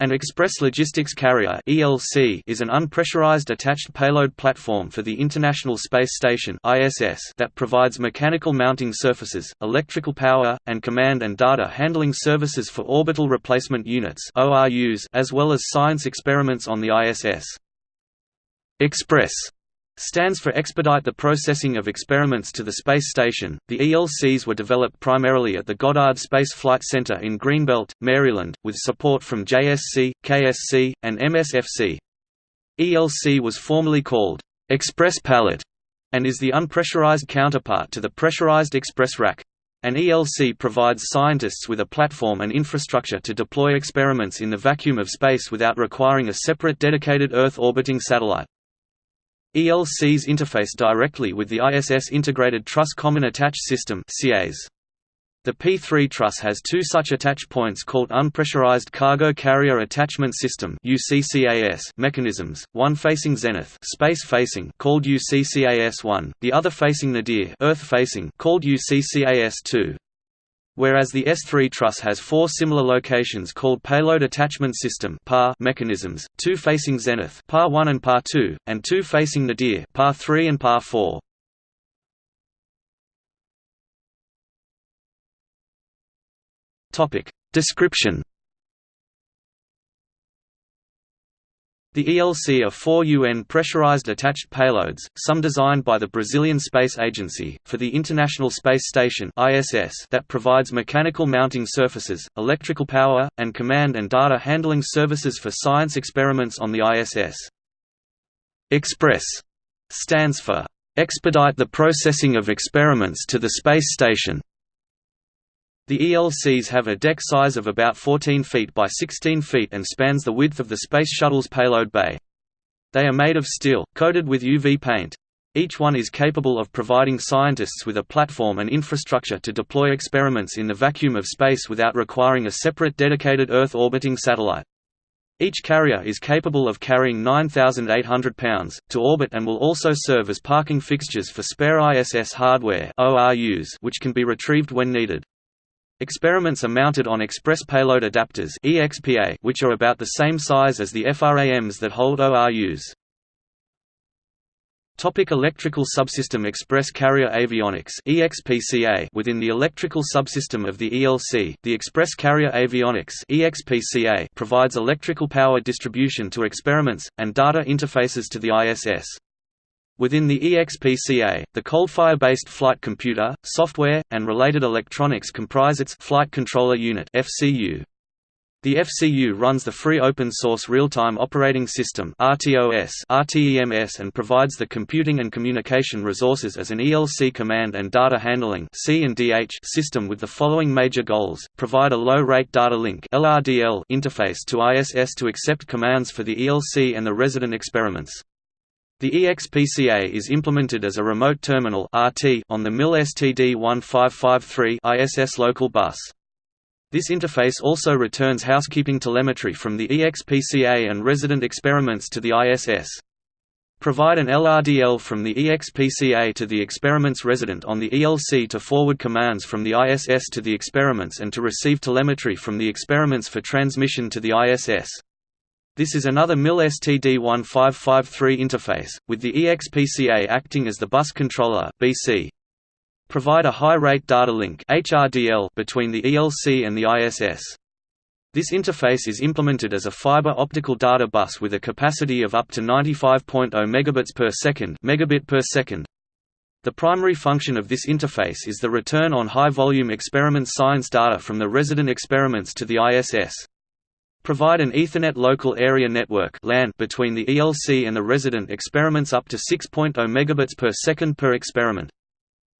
An Express Logistics Carrier (ELC) is an unpressurized attached payload platform for the International Space Station (ISS) that provides mechanical mounting surfaces, electrical power, and command and data handling services for orbital replacement units (ORUs) as well as science experiments on the ISS. Express stands for Expedite the Processing of Experiments to the Space Station. The ELCs were developed primarily at the Goddard Space Flight Center in Greenbelt, Maryland, with support from JSC, KSC, and MSFC. ELC was formerly called Express Pallet and is the unpressurized counterpart to the pressurized Express Rack. An ELC provides scientists with a platform and infrastructure to deploy experiments in the vacuum of space without requiring a separate dedicated Earth-orbiting satellite. ELCs interface directly with the ISS Integrated Truss Common Attach System The P3 truss has two such attach points called Unpressurized Cargo Carrier Attachment System mechanisms, one facing zenith space facing called UCCAS-1, the other facing nadir Earth facing called UCCAS-2 whereas the S3 truss has four similar locations called Payload Attachment System mechanisms, two facing zenith PAR 1 and PAR 2, and two facing nadir PAR 3 and PAR 4. Description The ELC are four UN pressurized attached payloads, some designed by the Brazilian Space Agency, for the International Space Station that provides mechanical mounting surfaces, electrical power, and command and data handling services for science experiments on the ISS. Express stands for Expedite the Processing of Experiments to the Space Station the ELCs have a deck size of about 14 feet by 16 feet and spans the width of the Space Shuttle's payload bay. They are made of steel, coated with UV paint. Each one is capable of providing scientists with a platform and infrastructure to deploy experiments in the vacuum of space without requiring a separate dedicated Earth-orbiting satellite. Each carrier is capable of carrying 9,800 pounds, to orbit and will also serve as parking fixtures for spare ISS hardware which can be retrieved when needed. Experiments are mounted on Express Payload Adapters which are about the same size as the FRAMs that hold ORUs. Topic electrical subsystem Express Carrier Avionics EXPCA Within the electrical subsystem of the ELC, the Express Carrier Avionics EXPCA provides electrical power distribution to experiments, and data interfaces to the ISS. Within the EXPCA, the Coldfire-based flight computer, software, and related electronics comprise its Flight Controller Unit (FCU). The FCU runs the free open-source real-time operating system (RTOS) RTEMS and provides the computing and communication resources as an ELC command and data handling C and DH system with the following major goals: provide a low-rate data link (LRDL) interface to ISS to accept commands for the ELC and the resident experiments. The EXPCA is implemented as a remote terminal (RT) on the MIL STD-1553 ISS local bus. This interface also returns housekeeping telemetry from the EXPCA and resident experiments to the ISS. Provide an LRDL from the EXPCA to the experiment's resident on the ELC to forward commands from the ISS to the experiments and to receive telemetry from the experiments for transmission to the ISS. This is another MIL STD1553 interface, with the EXPCA acting as the bus controller BC. Provide a high-rate data link HRDL between the ELC and the ISS. This interface is implemented as a fiber optical data bus with a capacity of up to 95.0 megabits per second, megabit per second. The primary function of this interface is the return on high-volume experiment science data from the resident experiments to the ISS. Provide an Ethernet Local Area Network (LAN) between the ELC and the resident experiments up to 6.0 megabits per second per experiment.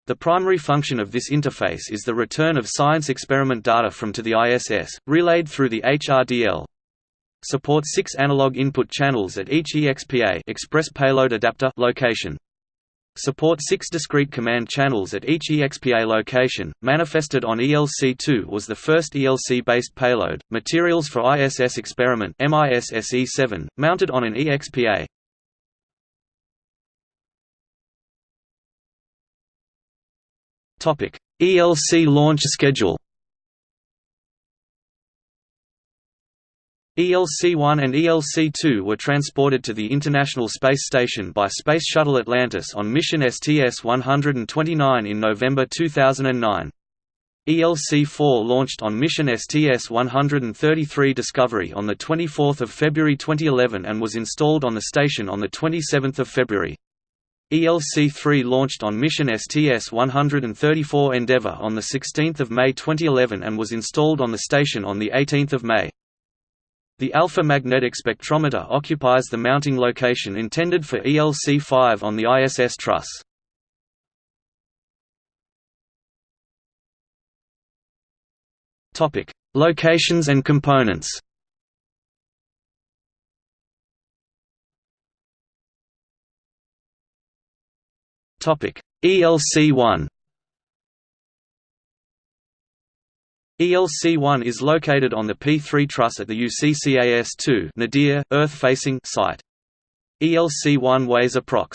The primary function of this interface is the return of science experiment data from to the ISS, relayed through the HRDL. Supports six analog input channels at each EXPA Express Payload Adapter location. Support six discrete command channels at each EXPA location. Manifested on ELC-2 was the first ELC-based payload, materials for ISS experiment MISSE-7, mounted on an EXPA. ELC launch schedule. ELC-1 and ELC-2 were transported to the International Space Station by Space Shuttle Atlantis on mission STS-129 in November 2009. ELC-4 launched on mission STS-133 Discovery on 24 February 2011 and was installed on the station on 27 February. ELC-3 launched on mission STS-134 Endeavour on 16 May 2011 and was installed on the station on 18 May. The alpha magnetic spectrometer occupies the mounting location intended for ELC-5 on the ISS truss. Locations and components ELC-1 ELC-1 is located on the P3 truss at the UCCAS-2 Nadir, Earth-facing site. ELC-1 weighs approx.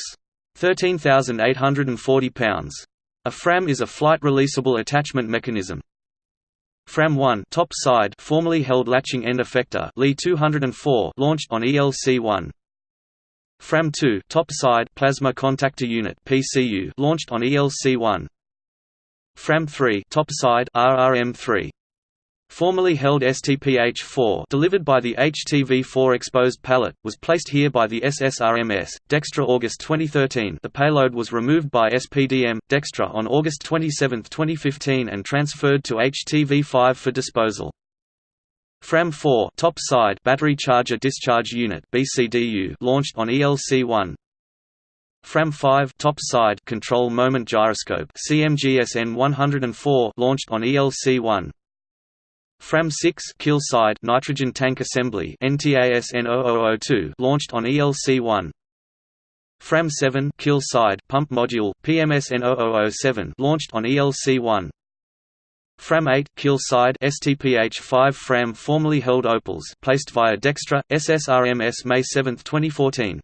13,840 pounds. A FRAM is a flight releasable attachment mechanism. FRAM 1 top side formerly held latching end effector LEE 204 launched on ELC-1. FRAM 2 top side plasma contactor unit PCU launched on ELC-1. FRAM-3 topside RRM-3 formerly held STPH-4 delivered by the HTV-4 exposed pallet, was placed here by the SSRMS, Dextre August 2013 the payload was removed by SPDM, Dextre on August 27, 2015 and transferred to HTV-5 for disposal. FRAM-4 top side battery charger discharge unit BCDU launched on ELC-1 FRAM-5 top side control moment gyroscope CMGSN 104 launched on ELC-1 FRAM-6 keel side nitrogen tank assembly NTASN 0002 launched on ELC-1 FRAM-7 keel side pump module PMSN 0007 launched on ELC-1 FRAM-8 keel side STPH-5 FRAM formerly held Opals placed via Dextre SSRMS May 7, 2014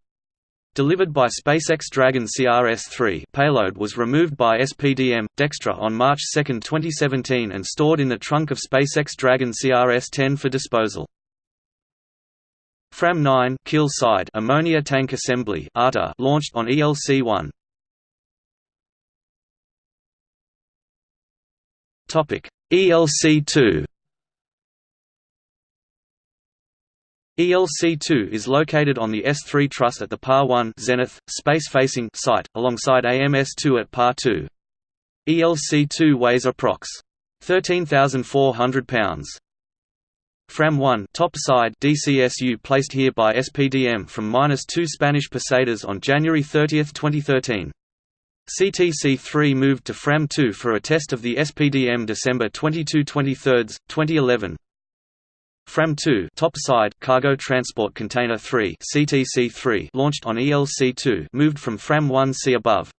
Delivered by SpaceX Dragon CRS-3 payload was removed by SPDM, Dextre on March 2, 2017 and stored in the trunk of SpaceX Dragon CRS-10 for disposal. FRAM-9 keel side ammonia tank assembly launched on ELC-1. ELC-2 ELC-2 is located on the S3 truss at the PAR-1 Zenith, space-facing site, alongside AMS-2 at PAR-2. ELC-2 weighs approx. 13,400 pounds. FRAM-1 top side DCSU placed here by SPDM from -2 Spanish pesetas on January 30, 2013. CTC-3 moved to FRAM-2 for a test of the SPDM December 22 23, 2011. FRAM-2 topside cargo transport container 3 CTC-3 launched on ELC-2 moved from FRAM-1 see above.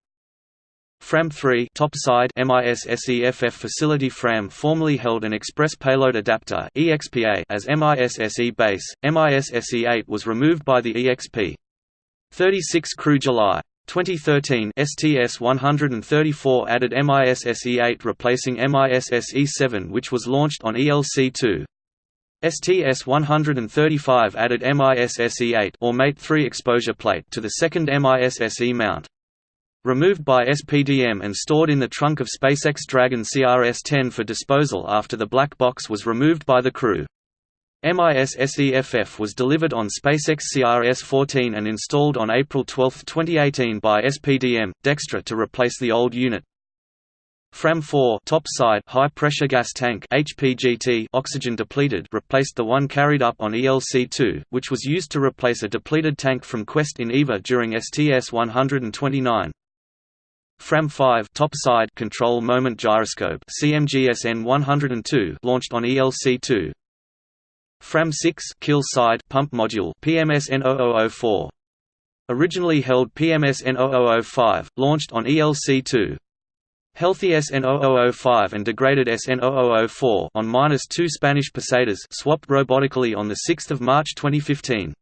FRAM-3 topside MISSEFF facility FRAM formerly held an Express Payload Adapter EXPA as MISSE base. MISSE-8 was removed by the EXP. 36 crew July 2013 STS-134 added MISSE-8 replacing MISSE-7 which was launched on ELC-2. STS-135 added MISSE-8 or Mate-3 exposure plate to the second MISSE mount. Removed by SPDM and stored in the trunk of SpaceX Dragon CRS-10 for disposal after the black box was removed by the crew. MISSEFF was delivered on SpaceX CRS-14 and installed on April 12, 2018 by SPDM, Dextre to replace the old unit. FRAM-4 topside high pressure gas tank HPGT oxygen depleted replaced the one carried up on ELC-2, which was used to replace a depleted tank from Quest in EVA during STS-129. FRAM-5 topside control moment gyroscope CMGSN 102 launched on ELC-2. FRAM-6 keel side pump module PMSN 0004. Originally held PMSN 0005, launched on ELC-2. Healthy SN0005 and degraded SN0004 on -2 Spanish pesetas swapped robotically on 6 March 2015.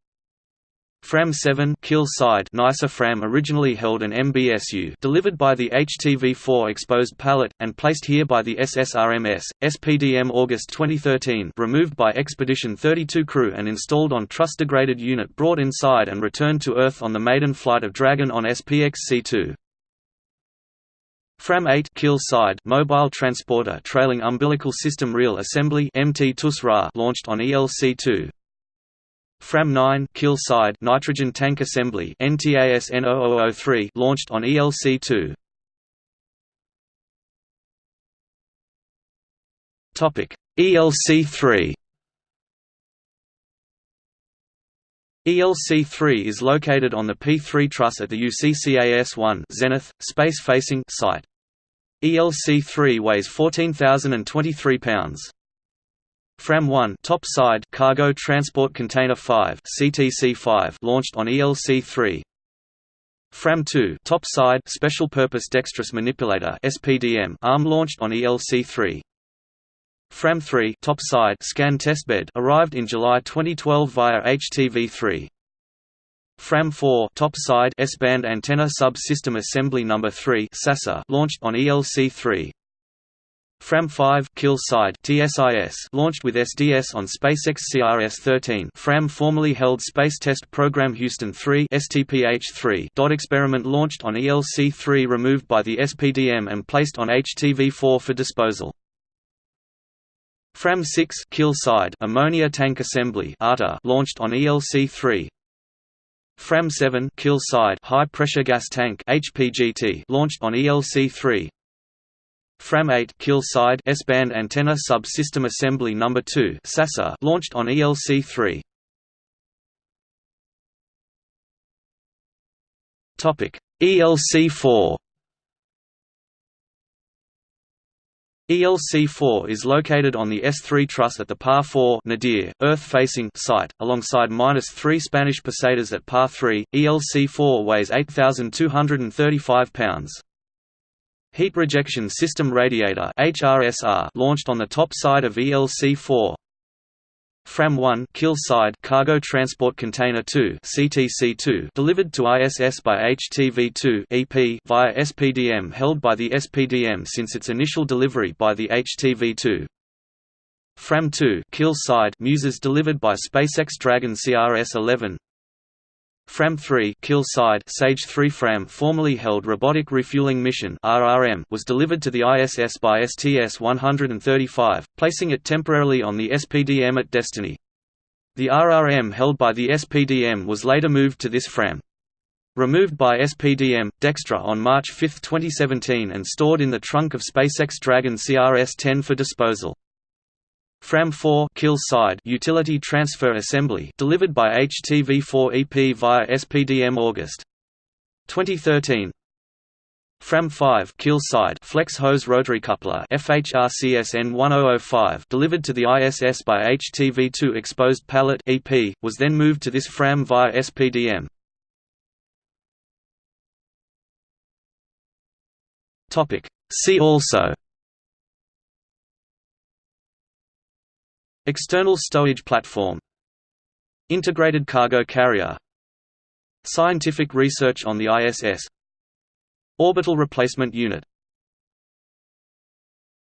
Fram 7 keel side NICER Fram originally held an MBSU delivered by the HTV-4 exposed pallet, and placed here by the SSRMS, SPDM August 2013 removed by Expedition 32 crew and installed on truss-degraded unit brought inside and returned to Earth on the maiden flight of Dragon on SPX-C2. Fram 8 keel side mobile transporter trailing umbilical system reel assembly MT launched on ELC-2. Fram 9 keel side nitrogen tank assembly NTAS N0003 launched on ELC-2. Topic ELC-3 ELC-3 is located on the P3 truss at the UCCAS-1 Zenith, space-facing site. ELC-3 weighs 14,023 pounds. Fram 1 top side Cargo Transport Container 5 CTC-5 launched on ELC-3. Fram 2 top side Special Purpose Dexterous Manipulator SPDM arm launched on ELC-3. Fram 3 top side scan testbed arrived in July 2012 via HTV-3. Fram 4 top side S-band antenna sub-system assembly number 3 SASA launched on ELC-3. Fram 5 keel side TSIS launched with SDS on SpaceX CRS-13. Fram formerly held Space Test Program Houston 3 STPH-3 dot experiment launched on ELC-3 removed by the SPDM and placed on HTV-4 for disposal. Fram 6 keel side ammonia tank assembly launched on ELC-3. Fram 7 keel side high pressure gas tank HPGT launched on ELC-3. Fram 8 keel side S-band antenna sub-system assembly number 2 SASA launched on ELC-3. Topic ELC-4 ELC-4 is located on the S3 truss at the Par 4 Nadir, Earth-facing site, alongside -3 Spanish pesetas at Par 3. ELC-4 weighs 8,235 pounds. Heat Rejection System Radiator HRSR launched on the top side of ELC-4. Fram 1 keel side Cargo Transport Container 2 CTC-2 delivered to ISS by HTV-2 EP via SPDM held by the SPDM since its initial delivery by the HTV-2. Fram 2 keel side Muses delivered by SpaceX Dragon CRS-11 Fram 3 keel side Sage 3 Fram formerly held Robotic Refueling Mission RRM was delivered to the ISS by STS-135, placing it temporarily on the SPDM at Destiny. The RRM held by the SPDM was later moved to this Fram. Removed by SPDM, Dextre on March 5, 2017 and stored in the trunk of SpaceX Dragon CRS-10 for disposal. Fram 4 keel side utility transfer assembly delivered by HTV4 EP via SPDM August 2013 Fram 5 keel side flex hose rotary coupler FHRCSN 1005 delivered to the ISS by HTV2 exposed pallet EP was then moved to this Fram via SPDM Topic. See also External stowage platform. Integrated cargo carrier. Scientific research on the ISS Orbital replacement unit